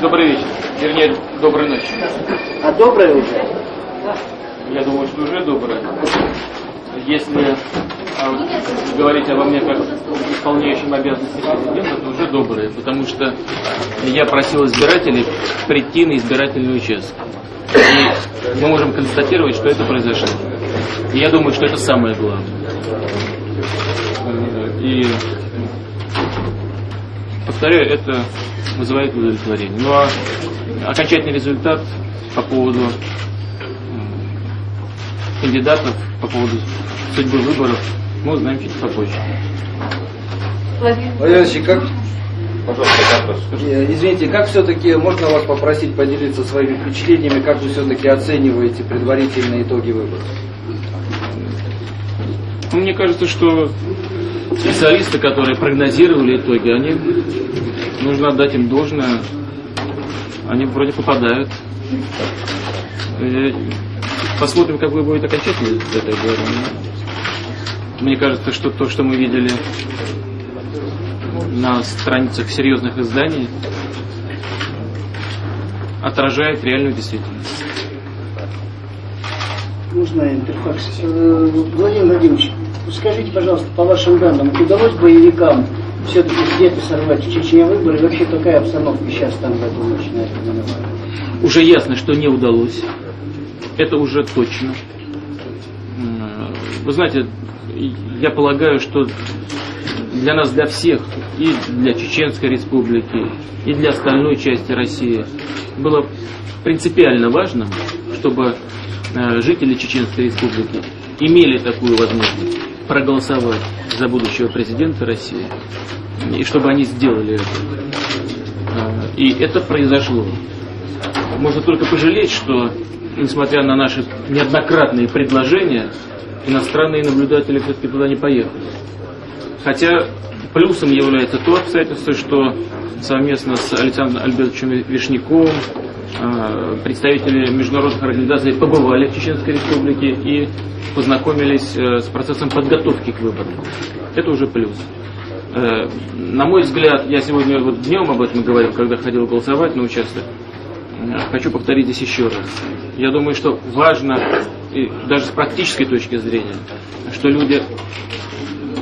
Добрый вечер. Вернее, доброй ночи. А доброе уже? Я думаю, что уже доброе. Если а, говорить обо мне как исполняющем обязанности президента, то уже доброе, потому что я просил избирателей прийти на избирательный участок. И мы можем констатировать, что это произошло. И я думаю, что это самое главное. И повторяю, это вызывает удовлетворение. Ну а окончательный результат по поводу кандидатов, по поводу судьбы выборов, мы узнаем чуть попозже. Владимир Владимирович, как... Э, извините, как все-таки можно вас попросить поделиться своими впечатлениями, как вы все-таки оцениваете предварительные итоги выборов? Мне кажется, что специалисты, которые прогнозировали итоги, они нужно отдать им должное, они вроде попадают. Посмотрим, как будет окончательно это говорю. Мне кажется, что то, что мы видели на страницах серьезных изданий, отражает реальную действительность. Можно интерфакс? Э, Владимир Владимирович, скажите, пожалуйста, по вашим данным, удалось боевикам все-таки где-то сорвать в Чечне выборы? И вообще какая обстановка сейчас там в эту ночь на этом Уже ясно, что не удалось. Это уже точно. Вы знаете, я полагаю, что для нас, для всех, и для Чеченской республики, и для остальной части России, было принципиально важно, чтобы э, жители Чеченской республики имели такую возможность проголосовать за будущего президента России, и чтобы они сделали это. Э, и это произошло. Можно только пожалеть, что, несмотря на наши неоднократные предложения, иностранные наблюдатели все-таки туда не поехали. Хотя плюсом является то обстоятельство, что совместно с Александром Альбертовичем Вишняковым а, представители международных организаций побывали в Чеченской Республике и познакомились э, с процессом подготовки к выборам. Это уже плюс. Э, на мой взгляд, я сегодня вот днем об этом говорил, когда ходил голосовать на участок, э, хочу повторить здесь еще раз. Я думаю, что важно и даже с практической точки зрения, что люди,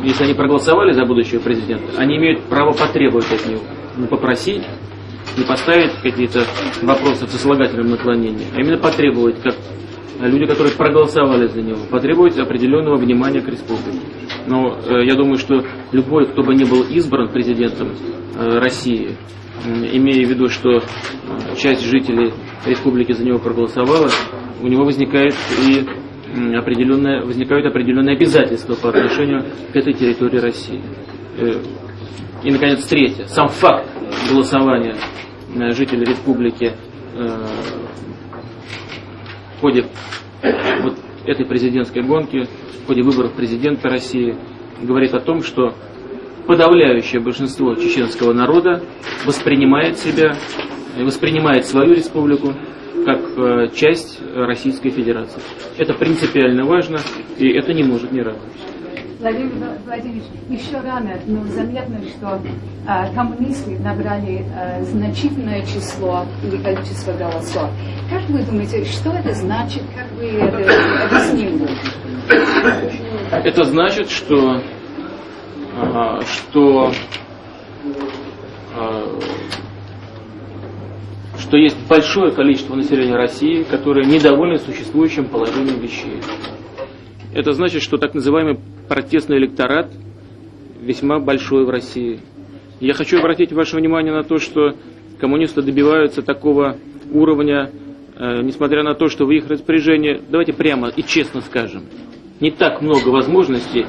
если они проголосовали за будущего президента, они имеют право потребовать от него, не попросить, не поставить какие-то вопросы в сослагательном наклонении, а именно потребовать, как люди, которые проголосовали за него, потребовать определенного внимания к республике. Но э, я думаю, что любой, кто бы не был избран президентом э, России, э, имея в виду, что э, часть жителей республики за него проголосовала, у него возникает и определенное, возникают определенные обязательства по отношению к этой территории России. Э, и, наконец, третье. Сам факт голосования э, жителей республики э, в ходе вот этой президентской гонки, в ходе выборов президента России, говорит о том, что подавляющее большинство чеченского народа воспринимает себя, воспринимает свою республику как э, часть Российской Федерации. Это принципиально важно, и это не может не радовать. Владимир Владимирович, еще рано, но заметно, что э, коммунисты набрали э, значительное число или количество голосов. Как вы думаете, что это значит? Как вы это объяснили? Это значит, что, э, что э, что есть большое количество населения России, которое недовольно существующим положением вещей. Это значит, что так называемый протестный электорат весьма большой в России. Я хочу обратить ваше внимание на то, что коммунисты добиваются такого уровня, э, несмотря на то, что в их распоряжении, давайте прямо и честно скажем, не так много возможностей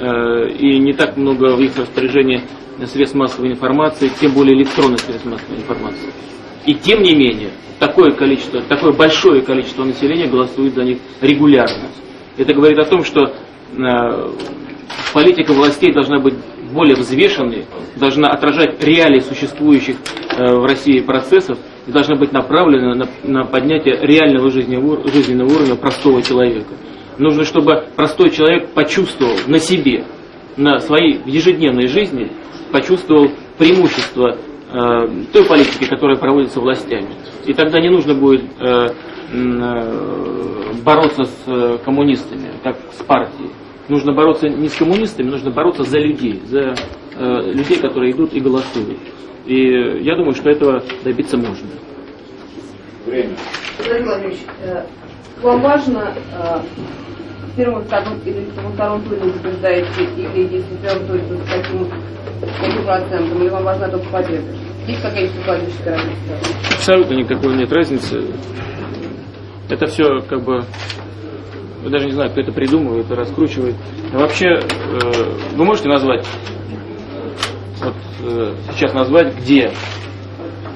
э, и не так много в их распоряжении средств массовой информации, тем более электронных средств массовой информации. И тем не менее, такое количество, такое большое количество населения голосует за них регулярно. Это говорит о том, что политика властей должна быть более взвешенной, должна отражать реалии существующих э, в России процессов и должна быть направлена на, поднятие реального жизненного, уровня простого человека. Нужно, чтобы простой человек почувствовал на себе, на своей ежедневной жизни, почувствовал преимущество э, той политики, которая проводится властями. И тогда не нужно будет э, э, бороться с э, коммунистами, как с партией. Нужно бороться не с коммунистами, нужно бороться за людей, за э, людей, которые идут и голосуют. И я думаю, что этого добиться можно. Время. Владимир Владимирович, э, вам важно э, в первом, втором или во втором туре вы побеждаете, или если в первом туре, то с каким, каким процентом, или вам важна только победа? Есть какая-нибудь укладывающая разница? Абсолютно никакой нет разницы. Это все как бы я даже не знаю, кто это придумывает и раскручивает. А вообще, э, вы можете назвать, вот э, сейчас назвать, где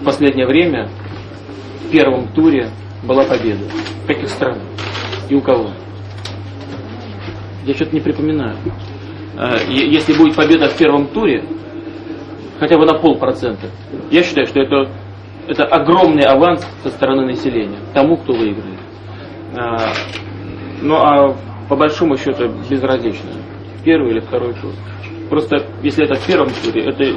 в последнее время в первом туре была победа? В каких странах? И у кого? Я что-то не припоминаю. Э, если будет победа в первом туре, хотя бы на полпроцента, я считаю, что это, это огромный аванс со стороны населения тому, кто выиграет. Ну а по большому счету безразлично, первый или второй тур. Просто если это в первом туре, это,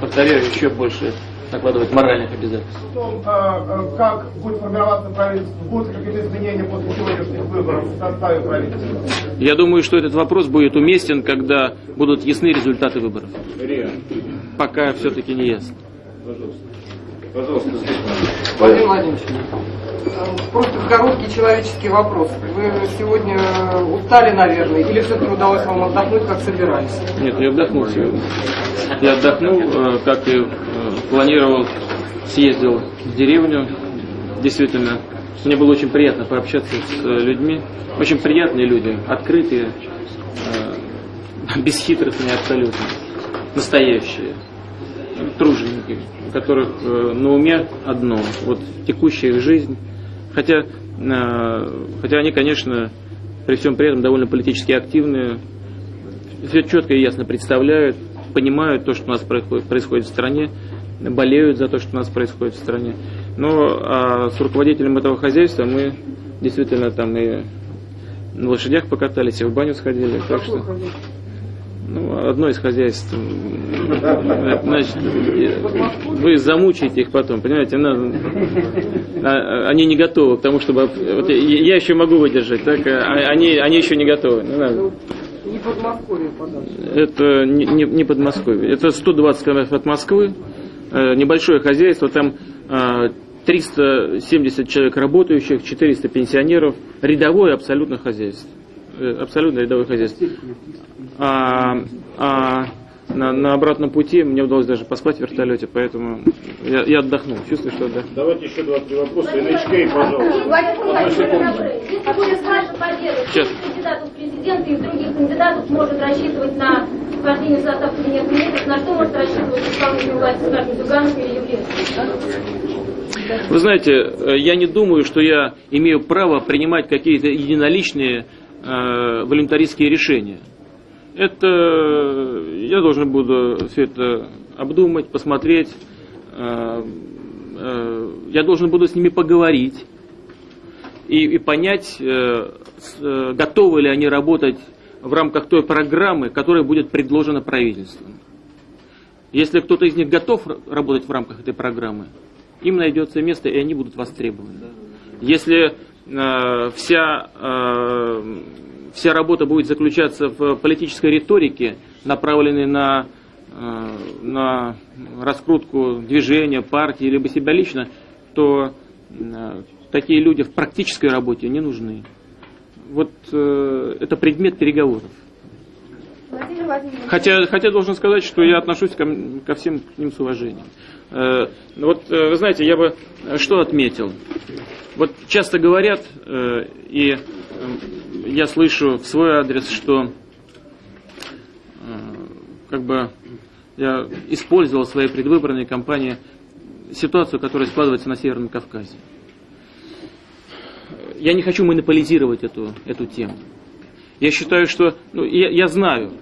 повторяю, еще больше накладывает моральных обязательств. Том, а, а, как будет формироваться правительство, будут какие-то изменения после сегодняшних выборов в составе правительства? Я думаю, что этот вопрос будет уместен, когда будут ясны результаты выборов. Риа. Пока все-таки не ясно. Пожалуйста. Пожалуйста, Владимир Владимирович, просто короткий человеческий вопрос. Вы сегодня устали, наверное, или все-таки удалось вам отдохнуть, как собирались? Нет, я отдохнул сегодня. Я отдохнул, э, как и э, планировал, съездил в деревню. Действительно, мне было очень приятно пообщаться с людьми. Очень приятные люди, открытые, бесхитростные абсолютно, настоящие, труженики у которых э, на уме одно, вот текущая их жизнь. Хотя, э, хотя они, конечно, при всем при этом довольно политически активные, все четко и ясно представляют, понимают то, что у нас происходит, в стране, болеют за то, что у нас происходит в стране. Но а с руководителем этого хозяйства мы действительно там и на лошадях покатались, и в баню сходили. Так что, ну, одно из хозяйств. Значит, вы замучаете их потом, понимаете? Она, а, они не готовы к тому, чтобы... Вот я еще могу выдержать, так? А они, они еще не готовы. Не надо. Не Подмосковье, Это не, не, не Подмосковье. Это 120 километров от Москвы. Э, небольшое хозяйство. Там 370 э, человек работающих, 400 пенсионеров. Рядовое абсолютно хозяйство. Э, абсолютно рядовое хозяйство. А, а на, на обратном пути мне удалось даже поспать в вертолете, поэтому я, я отдохнул. Чувствую, что отдохнул. Давайте еще два-три вопроса. NHK, пожалуйста. Если будет ваша победа, Сейчас. кандидатов в президенты и других кандидатов может рассчитывать на вхождение в состав кабинета министров, на что может рассчитывать исполнительная власть, скажем, Зюганов или Явлинский? Вы знаете, э, я не думаю, что я имею право принимать какие-то единоличные э, волюнтаристские решения. Это я должен буду все это обдумать, посмотреть. Э, э, я должен буду с ними поговорить и, и понять, э, готовы ли они работать в рамках той программы, которая будет предложена правительством. Если кто-то из них готов работать в рамках этой программы, им найдется место, и они будут востребованы. Если э, вся э, вся работа будет заключаться в политической риторике, направленной на, э, на раскрутку движения, партии, либо себя лично, то э, такие люди в практической работе не нужны. Вот э, это предмет переговоров. Хотя, хотя должен сказать, что я отношусь ко, ко всем к ним с уважением. Э, вот, э, вы знаете, я бы что отметил. Вот часто говорят, э, и э, я слышу в свой адрес, что э, как бы я использовал в своей предвыборной кампании ситуацию, которая складывается на Северном Кавказе. Я не хочу монополизировать эту, эту тему. Я считаю, что... Ну, я, я знаю,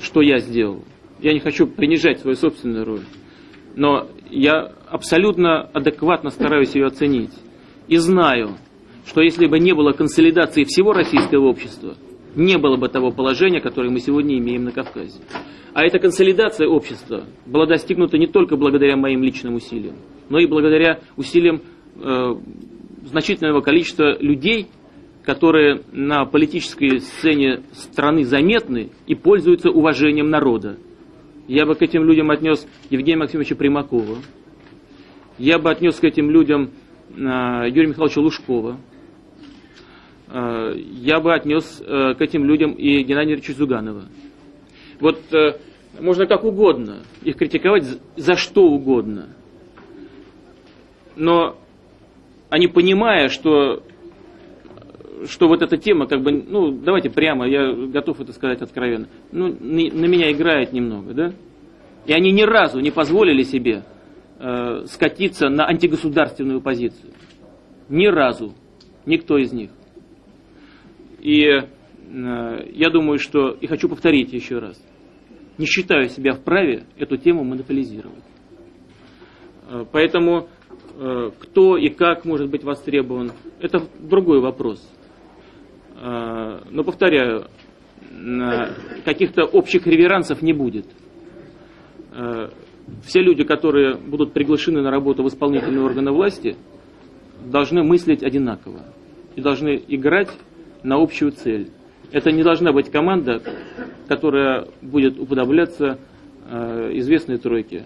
что я сделал. Я не хочу принижать свою собственную роль. Но я абсолютно адекватно стараюсь ее оценить. И знаю, что если бы не было консолидации всего российского общества, не было бы того положения, которое мы сегодня имеем на Кавказе. А эта консолидация общества была достигнута не только благодаря моим личным усилиям, но и благодаря усилиям э, значительного количества людей, которые на политической сцене страны заметны и пользуются уважением народа. Я бы к этим людям отнес Евгения Максимовича Примакова, я бы отнес к этим людям э, Юрия Михайловича Лужкова, э, я бы отнес э, к этим людям и Геннадия Ильича Зуганова. Вот можно как угодно их критиковать за что угодно. Но они понимая, что, что вот эта тема, как бы, ну, давайте прямо, я готов это сказать откровенно, ну, на, меня играет немного, да? И они ни разу не позволили себе э, скатиться на антигосударственную позицию. Ни разу. Никто из них. И э, я думаю, что, и хочу повторить еще раз, не считаю себя вправе эту тему монополизировать. Э, поэтому э, кто и как может быть востребован, это другой вопрос. Э, но повторяю, каких-то общих реверансов не будет. Все люди, которые будут приглашены на работу в исполнительные органы власти, должны мыслить одинаково и должны играть на общую цель. Это не должна быть команда, которая будет уподобляться э, известной тройке,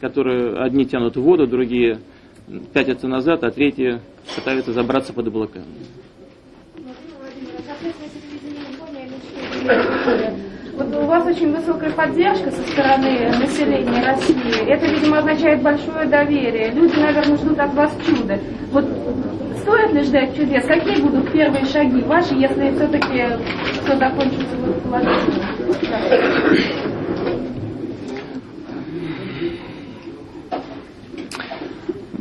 которые одни тянут воду, другие пятятся назад, а третьи пытаются забраться под облака. Вот у вас очень высокая поддержка со стороны населения России. Это, видимо, означает большое доверие. Люди, наверное, ждут от вас чуда. Вот стоит ли ждать чудес? Какие будут первые шаги ваши, если все-таки все закончится положительно?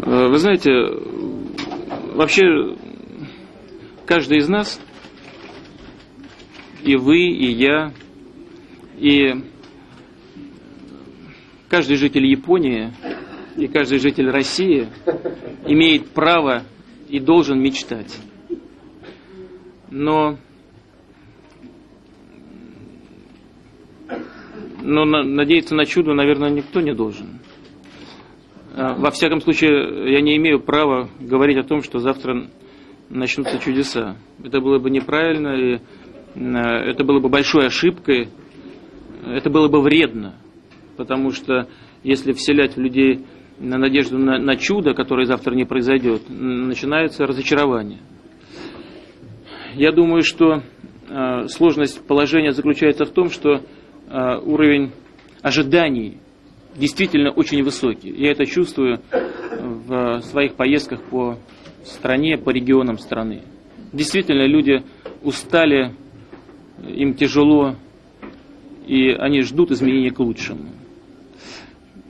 Э, вы знаете, вообще каждый из нас, и вы, и я, и каждый житель Японии, и каждый житель России имеет право и должен мечтать. Но, но надеяться на чудо, наверное, никто не должен. А, во всяком случае, я не имею права говорить о том, что завтра начнутся чудеса. Это было бы неправильно, и это было бы большой ошибкой, это было бы вредно, потому что если вселять в людей на надежду на, на чудо, которое завтра не произойдет, начинается разочарование. Я думаю, что э, сложность положения заключается в том, что э, уровень ожиданий действительно очень высокий. Я это чувствую в своих поездках по стране, по регионам страны. Действительно, люди устали, им тяжело, и они ждут изменения к лучшему.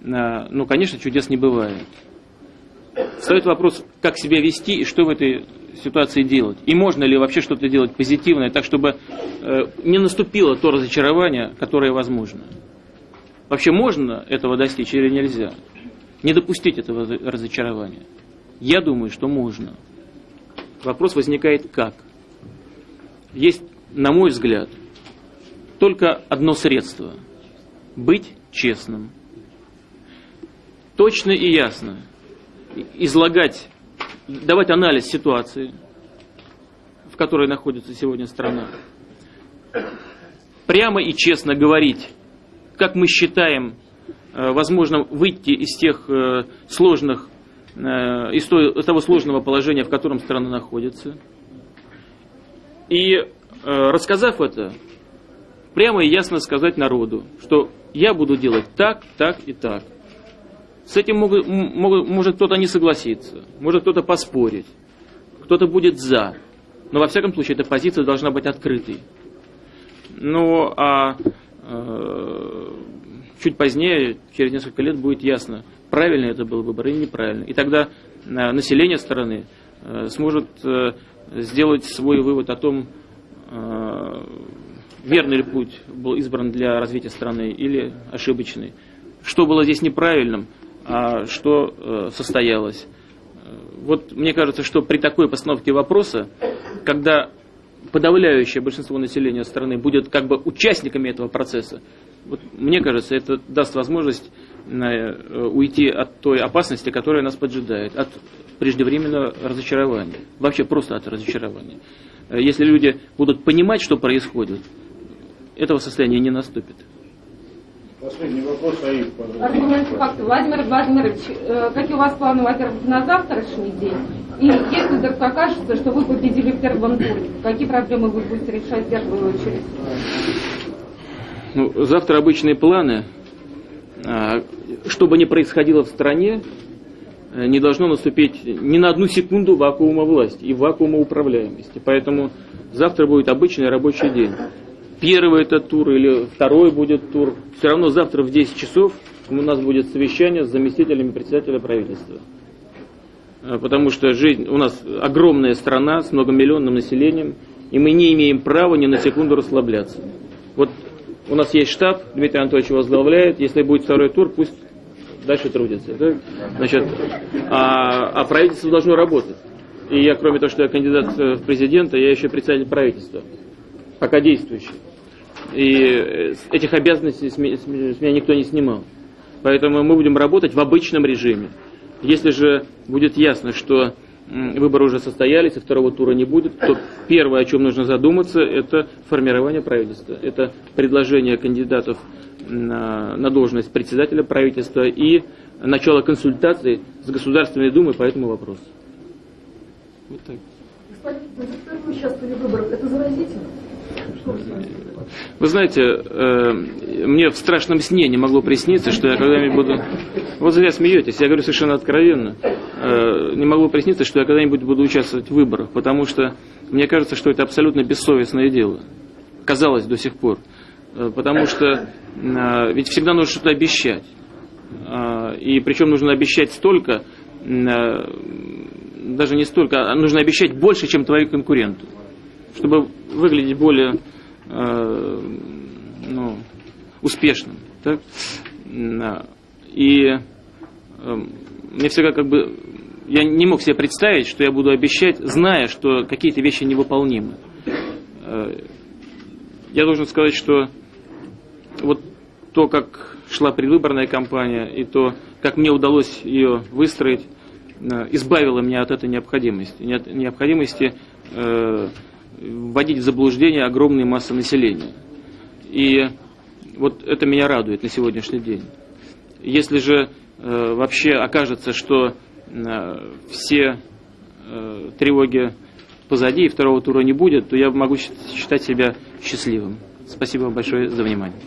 А, ну, конечно, чудес не бывает. Встает вопрос, как себя вести и что в этой ситуации делать. И можно ли вообще что-то делать позитивное, так чтобы э, не наступило то разочарование, которое возможно. Вообще можно этого достичь или нельзя? Не допустить этого разочарования. Я думаю, что можно. Вопрос возникает как? Есть, на мой взгляд, только одно средство – быть честным – точно и ясно излагать, давать анализ ситуации, в которой находится сегодня страна. Прямо и честно говорить, как мы считаем э, возможно выйти из тех э, сложных, э, из того сложного положения, в котором страна находится. И рассказав это, прямо и ясно сказать народу, что я буду делать так, так и так. С этим могут, могут, может кто-то не согласиться, может кто-то поспорить, кто-то будет за. Но во всяком случае эта позиция должна быть открытой. Ну а э, чуть позднее, через несколько лет, будет ясно, правильно это был выбор или неправильно. И тогда э, население страны э, сможет э, сделать свой вывод о том, э, верный ли путь был избран для развития страны или ошибочный. Что было здесь неправильным, а что э, состоялось. Вот мне кажется, что при такой постановке вопроса, когда подавляющее большинство населения страны будет как бы участниками этого процесса, вот, мне кажется, это даст возможность э, уйти от той опасности, которая нас поджидает, от преждевременного разочарования, вообще просто от разочарования. Э, если люди будут понимать, что происходит, этого состояния не наступит. Последний вопрос, Аид. Владимир Владимирович, э, какие у вас планы, во-первых, на завтрашний день? И если вдруг окажется, что вы победили в первом туре, какие проблемы вы будете решать в первую очередь? Ну, завтра обычные планы. А, что бы ни происходило в стране, э, не должно наступить ни на одну секунду вакуума власти и вакуума управляемости. Поэтому завтра будет обычный рабочий день. Первый этот тур или второй будет тур. Все равно завтра в 10 часов у нас будет совещание с заместителями председателя правительства. А, потому что жизнь, у нас огромная страна с многомиллионным населением, и мы не имеем права ни на секунду расслабляться. Вот у нас есть штаб, Дмитрий Анатольевич возглавляет. Если будет второй тур, пусть дальше трудится. Да? Значит, а, а правительство должно работать. И я, кроме того, что я кандидат в президента, я еще представитель правительства, пока действующий. И э, этих обязанностей с меня никто не снимал. Поэтому мы будем работать в обычном режиме. Если же будет ясно, что выборы уже состоялись, и второго тура не будет, то первое, о чем нужно задуматься, это формирование правительства. Это предложение кандидатов на, на должность председателя правительства и начало консультаций с Государственной Думой по этому вопросу. Вот так. Господин, участвовали в выборах, это заразительно? Вы знаете, э, мне в страшном сне не могло присниться, что я когда-нибудь буду... Вот зря смеетесь, я говорю совершенно откровенно. Э, не могло присниться, что я когда-нибудь буду участвовать в выборах, потому что мне кажется, что это абсолютно бессовестное дело. Казалось до сих пор. Э, потому что ведь всегда нужно что-то обещать. И причем нужно обещать столько, даже не столько, а нужно обещать больше, чем твои конкуренты чтобы выглядеть более ну, успешным. Так? И э, мне всегда как бы я не мог себе представить, что я буду обещать, зная, что какие-то вещи невыполнимы. Э, я должен сказать, что вот то, как шла предвыборная кампания, и то, как мне удалось ее выстроить, э, избавило меня от этой необходимости. Необходимости э, вводить в заблуждение огромные массы населения. И вот это меня радует на сегодняшний день. Если же э, вообще окажется, что э, все э, тревоги позади и второго тура не будет, то я могу считать себя счастливым. Спасибо большое за внимание.